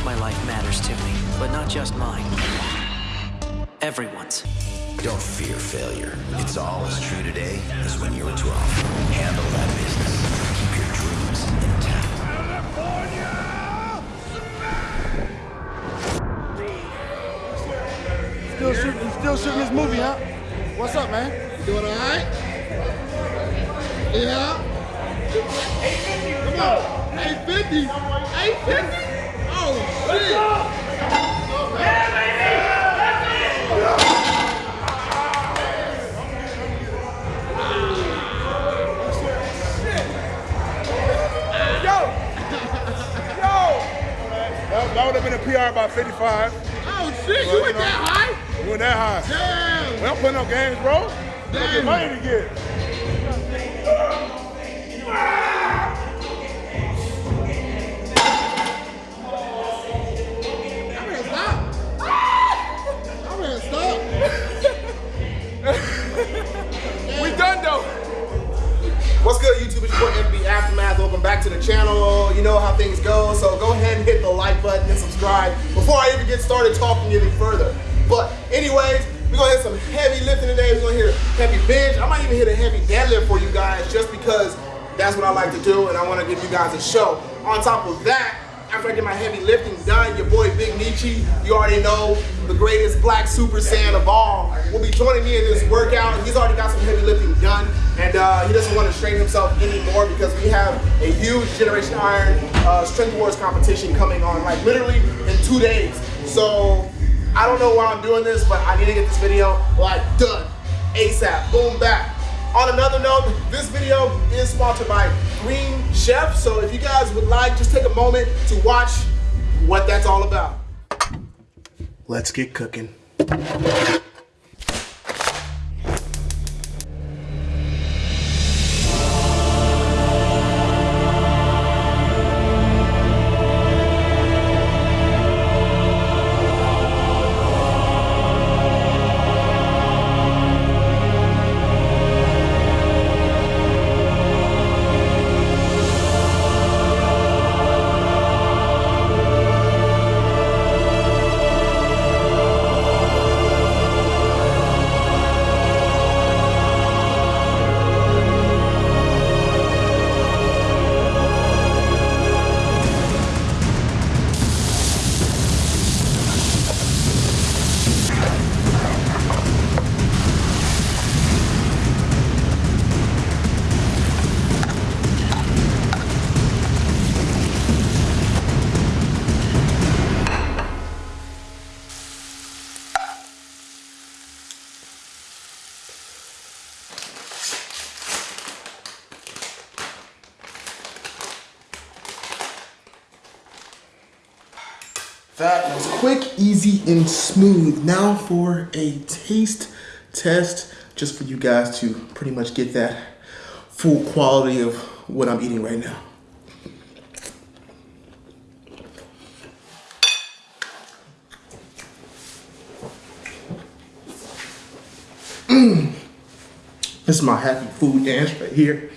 course my life matters to me, but not just mine. Everyone's. Don't fear failure. It's all as true today as when you were 12. Handle that business. Keep your dreams intact. Still shooting, still shooting this movie, huh? What's up, man? You doing all right? Yeah. 850. Come on. 850. 850. PR by 55. Oh shit, you went that high? We went that high. Damn. We don't play no games, bro. We Damn. get money to get. I'm gonna stop. I'm gonna stop. We done though. What's good, YouTube? It's your boy FB Aftermath. Welcome back to the channel. You know how things go, so go ahead and hit the like button and subscribe before I even get started talking any further. But anyways, we're gonna hit some heavy lifting today. We're gonna hit heavy bench. I might even hit a heavy deadlift for you guys just because that's what I like to do and I wanna give you guys a show. On top of that, after I get my heavy lifting done, your boy Big Nietzsche, you already know, the greatest black super saiyan of all, will be joining me in this workout. He's already got some heavy lifting done, and uh, he doesn't want to strain himself anymore because we have a huge Generation Iron uh, Strength Wars competition coming on, like literally in two days. So I don't know why I'm doing this, but I need to get this video like done ASAP. Boom, back. On another note, this video is sponsored by Green Chef. So if you guys would like, just take a moment to watch what that's all about. Let's get cooking. Easy, and smooth. Now for a taste test, just for you guys to pretty much get that full quality of what I'm eating right now. Mm. This is my happy food dance right here.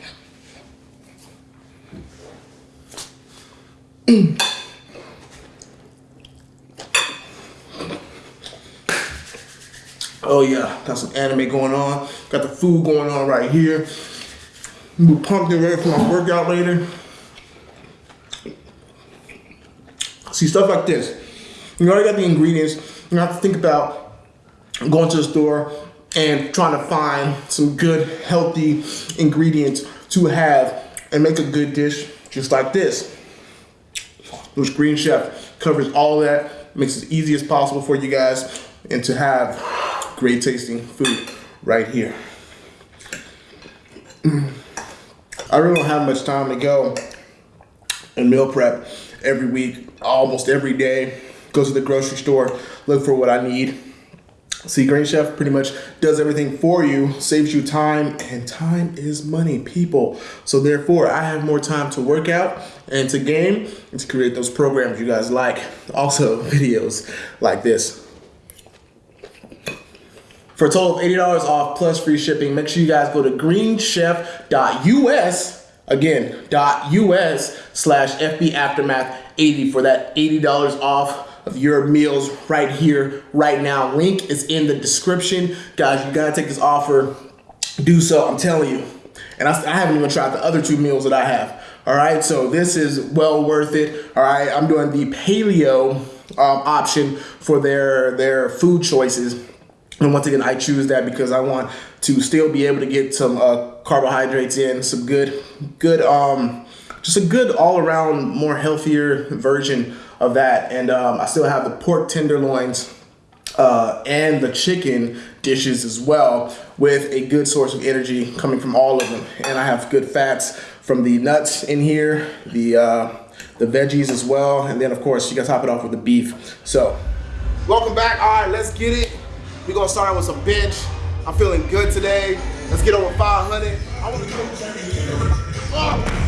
Oh yeah, got some anime going on. Got the food going on right here. Be pumped and ready for my workout later. See stuff like this. You already got the ingredients. You have to think about going to the store and trying to find some good, healthy ingredients to have and make a good dish just like this. Which Green Chef covers all that, makes it as easy as possible for you guys, and to have great tasting food right here. Mm. I really don't have much time to go and meal prep every week, almost every day. Go to the grocery store, look for what I need. See, Green Chef pretty much does everything for you, saves you time, and time is money, people. So therefore, I have more time to work out and to game and to create those programs you guys like. Also, videos like this. For a total of $80 off plus free shipping, make sure you guys go to greenchef.us Again, US slash FB Aftermath 80 for that $80 off of your meals right here, right now. Link is in the description. Guys, you gotta take this offer. Do so, I'm telling you. And I, I haven't even tried the other two meals that I have. All right, so this is well worth it. All right, I'm doing the paleo um, option for their their food choices. And once again, I choose that because I want to still be able to get some uh, carbohydrates in, some good, good, um, just a good all around more healthier version of that. And um, I still have the pork tenderloins uh, and the chicken dishes as well with a good source of energy coming from all of them. And I have good fats from the nuts in here, the uh, the veggies as well, and then of course you gotta top it off with the beef. So, welcome back. All right, let's get it. We're gonna start out with some bench. I'm feeling good today. Let's get over 500. I wanna get over 500.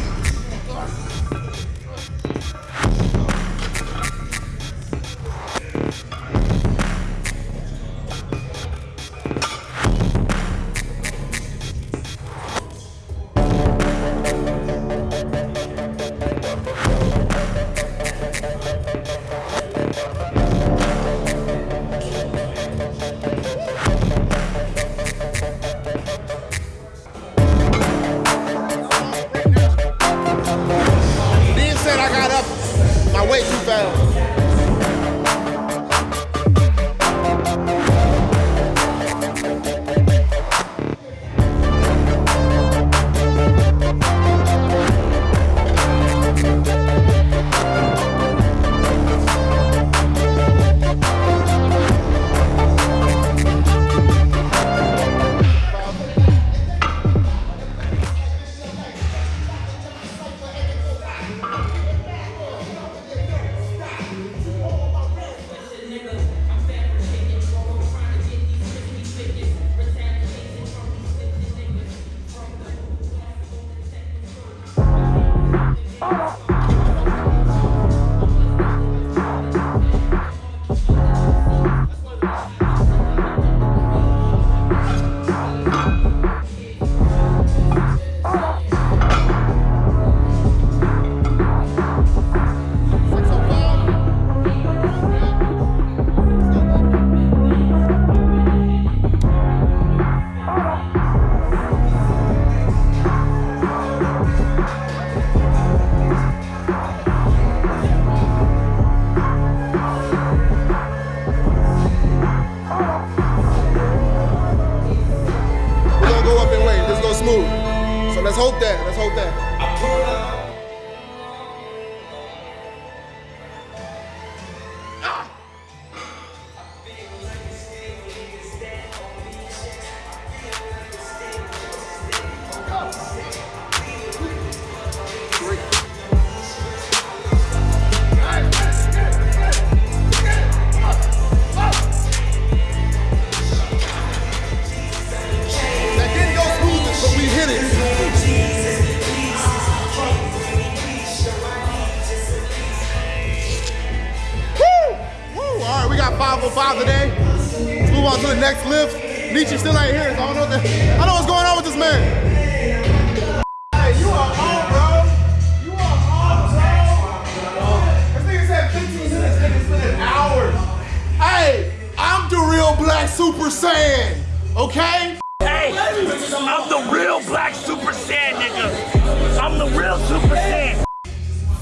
Black Super Saiyan, okay? Hey, I'm the real black Super Saiyan, nigga. I'm the real Super Saiyan.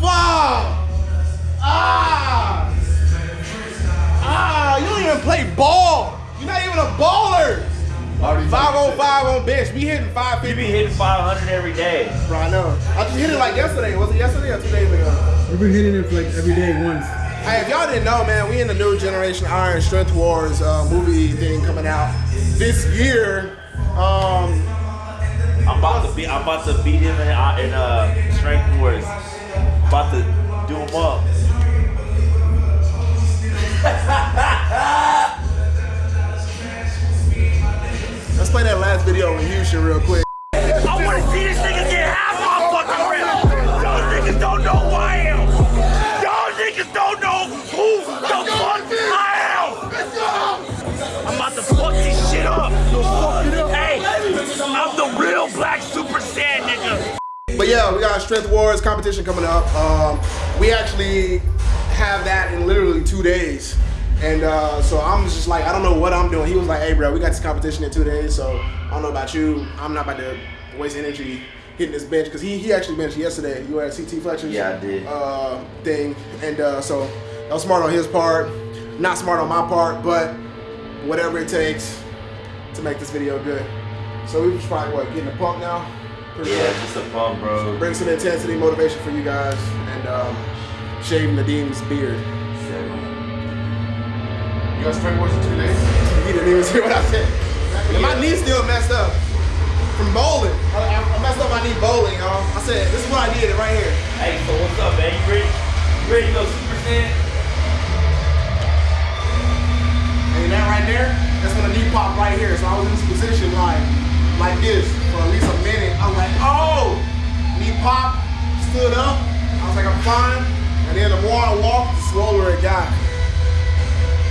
Wow! Ah! Ah, you don't even play ball. You're not even a baller. 505 on bench. We hitting 550. You be hitting 500 every day. Bro, I know. I just hit it like yesterday. Was it yesterday or two days ago? We've been hitting it like every day once. Hey, if y'all didn't know, man, we in the new generation Iron Strength Wars uh, movie thing coming out this year. Um, I'm about to beat. I'm about to beat him in, uh, in uh, strength wars. About to do him up. let's play that last video in Houston real quick. Yeah, we got Strength Wars competition coming up. Um, we actually have that in literally two days. And uh, so I'm just like, I don't know what I'm doing. He was like, hey, bro, we got this competition in two days. So I don't know about you. I'm not about to waste energy hitting this bench because he, he actually benched yesterday. You at CT Fletcher's Yeah, I did. Uh, thing. And uh, so that was smart on his part. Not smart on my part, but whatever it takes to make this video good. So we just probably, what, getting a pump now? Pretty Yeah, much. just a pump, bro. Bring some intensity, motivation for you guys, and um, shaving Nadim's beard. You guys strength wars in two days? He didn't even hear what I said. And my knee's still messed up from bowling. I, I messed up my knee bowling, y'all. I said, this is what I did right here. Hey, so what's up, man? You ready? You ready to go Super Saiyan? And that right there, that's when the knee popped right here. So I was in this position like, like this for at least a minute. I was like, oh, knee pop, stood up. I was like, I'm fine. And then the more I walked, the slower it got.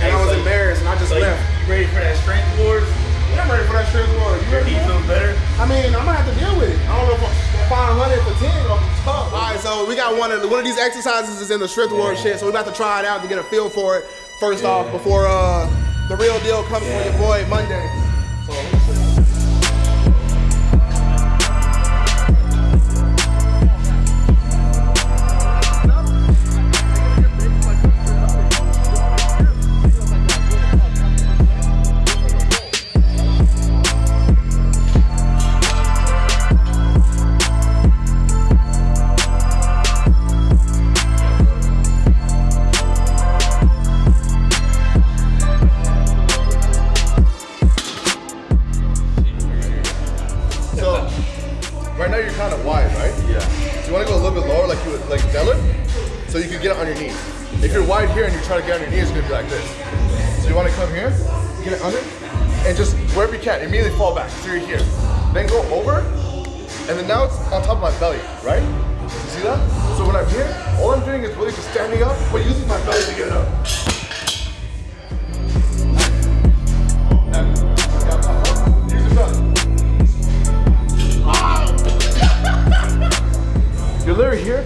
And I was so- embarrassed, and I just So left. you ready for that strength wars? Yeah, I'm ready for that strength war. You ready? knee for it? feels better? I mean, I'm gonna have to deal with it. I don't know if I'm 500 for 10 or tough. All right, so we got one of the, one of these exercises is in the strength war shit, so we about to try it out to get a feel for it. First off, before uh the real deal comes for your boy Monday. So now it's on top of my belly, right? You see that? So when I'm here, all I'm doing is really just standing up, but using my belly to get up. You're literally here,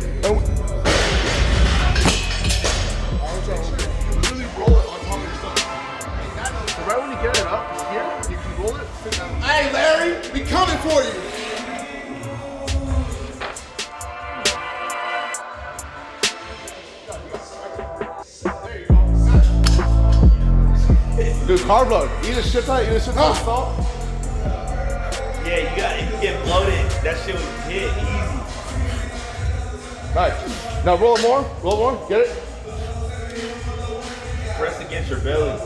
Dude, carb load. Eat a shit ton, eat a shit ton of ah. salt. Yeah, you got if you get bloated. That shit was hit easy. Nice. Now roll it more, roll it more, get it? Press against your belly.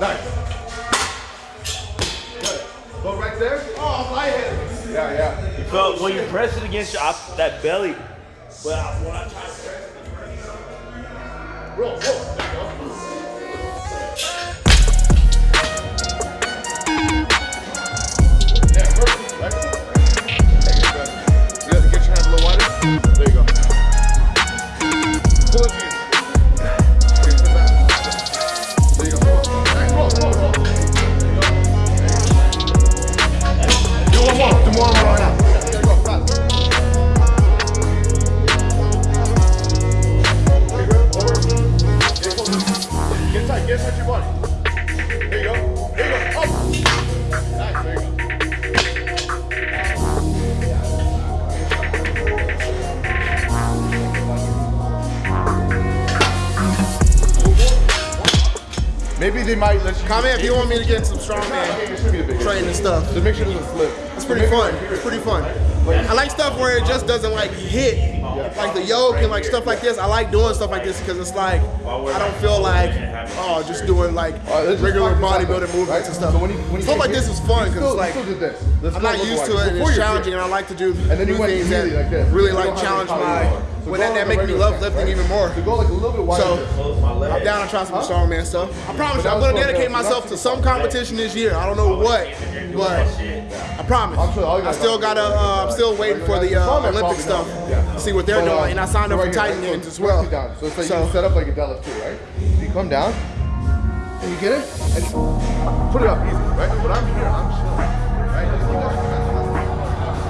Nice. Good. Go right there. Oh, I'm lightheaded. Yeah, yeah. You felt when you press it against your, that belly. I, when I try to press it, Roll, roll. They might let you Comment if you want me to get some strongman Okay, it should be a big training stuff. Just make sure it doesn't slip. It's pretty fun. It's pretty fun. I like stuff where it just doesn't like hit, like the yoke and like stuff like this. I like doing stuff like this because it's like I don't feel like oh just doing like uh, just regular bodybuilding movements and stuff. So when you- when you stuff like this is fun because like you still did this. I'm not used to it and it's challenging and I like to do And then you do things that like really like challenge my. So when that, that make me love lifting right? even more. So go like a little bit wider. So. I'm down to try some strongman stuff. I promise you, I'm gonna dedicate myself to some competition this year. I don't know what, but I promise. I'm sure all you I still gotta. Uh, I'm still waiting for the uh, Olympic stuff. See what they're doing, and I signed up for Titan? Games as well. press it Down. So it's like you set up like a deadlift too, right? You come down, and you get it, and put it up easy, right? But I'm here, I'm chilling, right? Just keep that hands on my-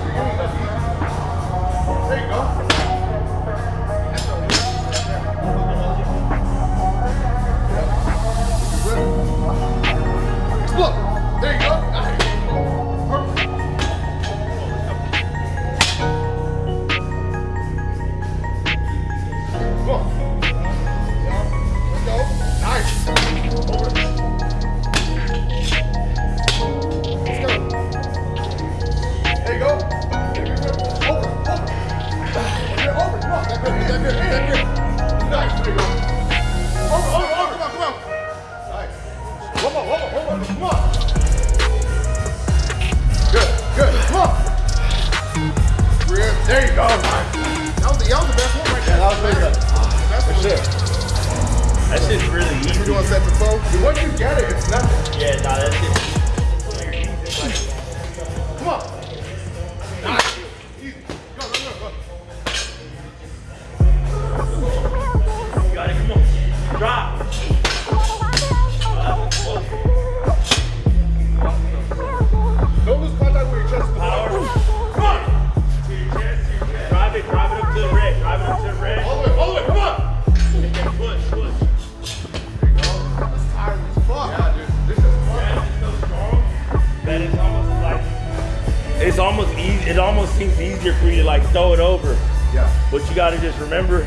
You're getting it up easy. There you go. Go. That was the, that was the best one right there. That was good. That's For sure. That shit's really We're doing set to four. Dude, once you get it, it's nothing. Yeah, nah, that shit. Come on. Got to just remember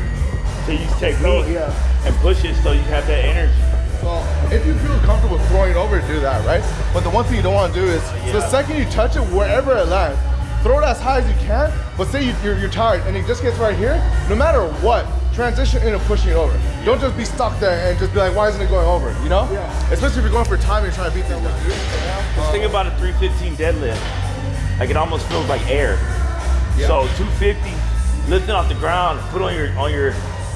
to use technique oh, yeah. and push it so you have that energy. So if you feel comfortable throwing it over, do that, right? But the one thing you don't want to do is the Yeah. second you touch it, wherever it lands, throw it as high as you can. But say you, you're, you're tired and it just gets right here, no matter what, transition into pushing it over. Don't just be stuck there and just be like, why isn't it going over? You know? Yeah. Especially if you're going for time and you're trying to beat these guys. Just think about a 315 deadlift. Like it almost feels like air. So 250, lifting off the ground, put on your on your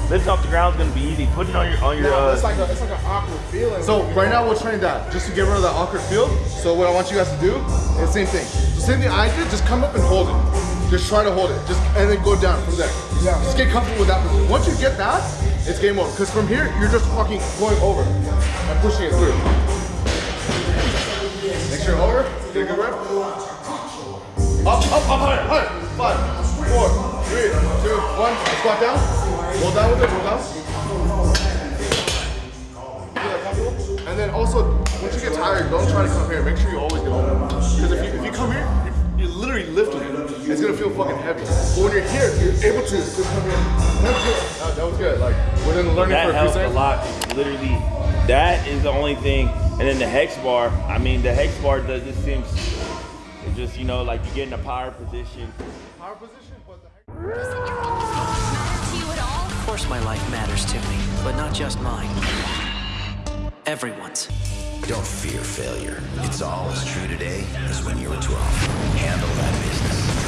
lifting off the ground is gonna be easy. Putting on your on your No, uh, it's like a, it's like an awkward feeling. So right now we'll train that just to get rid of that awkward feel. So what I want you guys to do is same thing. The same thing I did, just come up and hold it. Just try to hold it. Just and then go down from there. Yeah. Just get comfortable with that position. Once you get that, it's game over. Because from here, you're just fucking going over and pushing it through. Make sure you're over. Get a good rep. Up, up, up, higher, higher. Five, four, three, two, one. Squat down. Roll down with it. Roll down. And then also, once you get tired, don't try to come here. Make sure you always get over. Because if you, if you come here, you're, you're literally lifting it. It's gonna feel fucking heavy. But when you're here, you're able to just come here. That's good. That, that was good. Like within learning that for a few helps a lot. Literally, that is the only thing. And then the hex bar. I mean, the hex bar does just seems it just you know like you get in a power position. Power position, Of course my life matters to me, but not just mine. Everyone's. Don't fear failure. It's all as true today as when you were 12. Handle that business.